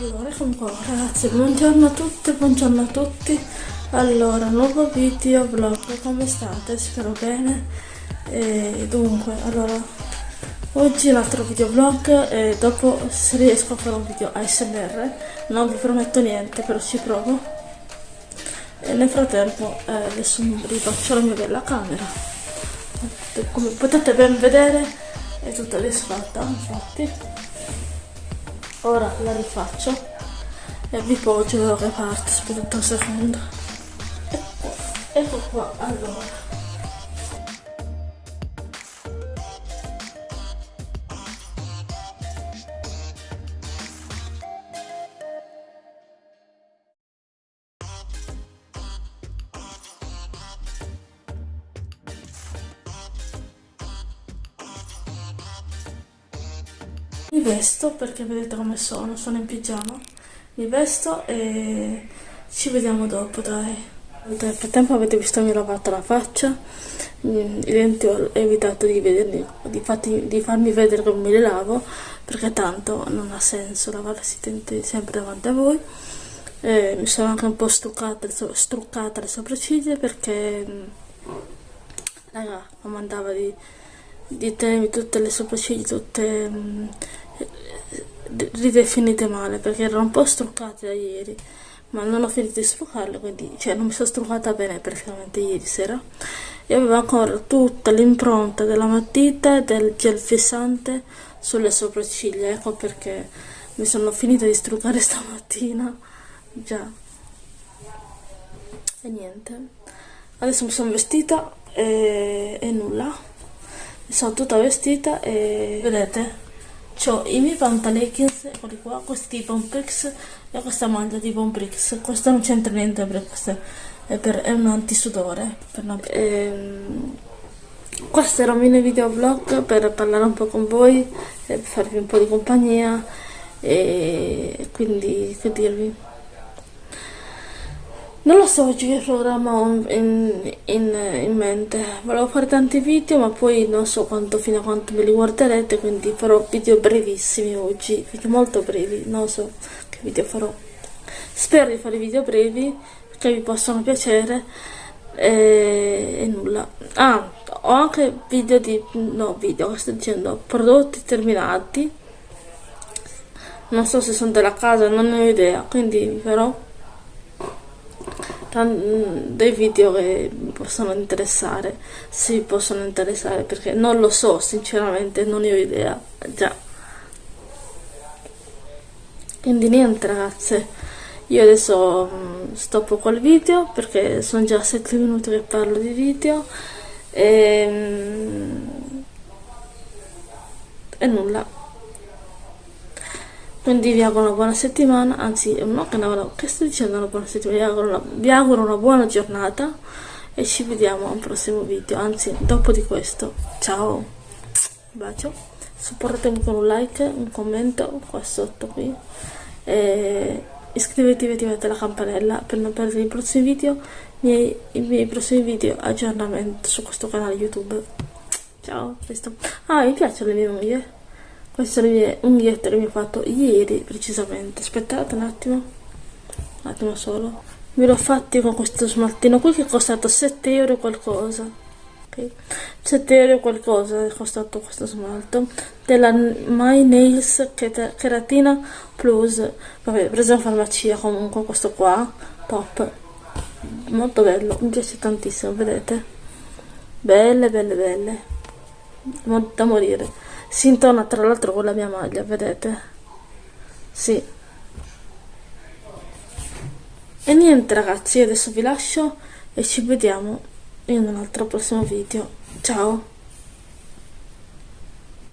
Allora, eccomi ragazzi, buongiorno a tutti, buongiorno a tutti. Allora, nuovo video vlog, come state? Spero bene. E dunque, allora Oggi un altro video vlog e dopo se riesco a fare un video ASMR Non vi prometto niente, però ci provo. E nel frattempo eh, adesso rifaccio la mia bella camera. Come potete ben vedere è tutta disfatta, infatti ora la rifaccio. E vi poggio da che parte aspettate un secondo. Ecco, ecco qua allora Mi vesto perché vedete come sono, sono in pigiama. Mi vesto e ci vediamo dopo, dai. Nel frattempo avete visto mi ho lavato la faccia, mm, i denti ho evitato di, vederli, di, fatti, di farmi vedere come me li lavo, perché tanto non ha senso lavarsi i denti sempre davanti a voi. E mi sono anche un po' struccata, struccata le sopracciglia perché, mm, raga, mi mandava di di tenermi tutte le sopracciglia tutte um, ridefinite male perché erano un po' struccate da ieri ma non ho finito di struccarle quindi cioè non mi sono struccata bene praticamente ieri sera. E avevo ancora tutta l'impronta della matita e del gel fissante sulle sopracciglia. Ecco perché mi sono finita di struccare stamattina. Già. E niente. Adesso mi sono vestita e, e nulla. Sono tutta vestita e vedete ho i miei pantalekins eccoli qua questi Pomprix e questa maglia di Pomprix questo non c'entra niente perché è, per, è un antisudore per non... ehm, questo era un mini video vlog per parlare un po' con voi e farvi un po' di compagnia e quindi che dirvi non lo so oggi che programma in, in, in, mente, volevo fare tanti video ma poi non so quanto, fino a quanto me li guarderete, quindi farò video brevissimi oggi, video molto brevi, non so che video farò. Spero di fare video brevi, che vi possano piacere e, e nulla. Ah, ho anche video di, no video, sto dicendo, prodotti terminati, non so se sono della casa, non ne ho idea, quindi vi farò dei video che possono interessare se vi possono interessare perché non lo so sinceramente non ne ho idea già. Quindi niente ragazze io adesso mm, stoppo col video perché sono già 7 minuti che parlo di video e, mm, e nulla quindi vi auguro una buona settimana, anzi no, che, una, che sto dicendo una buona settimana, vi auguro, una, vi auguro una buona giornata e ci vediamo a un prossimo video, anzi dopo di questo, ciao, bacio, supportatemi con un like, un commento qua sotto qui. E iscrivetevi e attivate la campanella per non perdere i prossimi video, i miei, i miei prossimi video aggiornamento su questo canale YouTube. Ciao, questo. Ah, mi piacciono le mie unghie sono le mie unghiette che mi ho fatto ieri precisamente. Aspettate un attimo. Un attimo solo. Me l'ho fatti con questo smaltino qui che è costato 7 euro qualcosa. Ok? 7 euro qualcosa è costato questo smalto. Della My Nails Keratina Plus. Vabbè preso in farmacia comunque questo qua. Top. Molto bello mi piace tantissimo vedete? Belle belle belle. Da morire si intona tra l'altro con la mia maglia vedete? Sì. E niente ragazzi adesso vi lascio e ci vediamo in un altro prossimo video. Ciao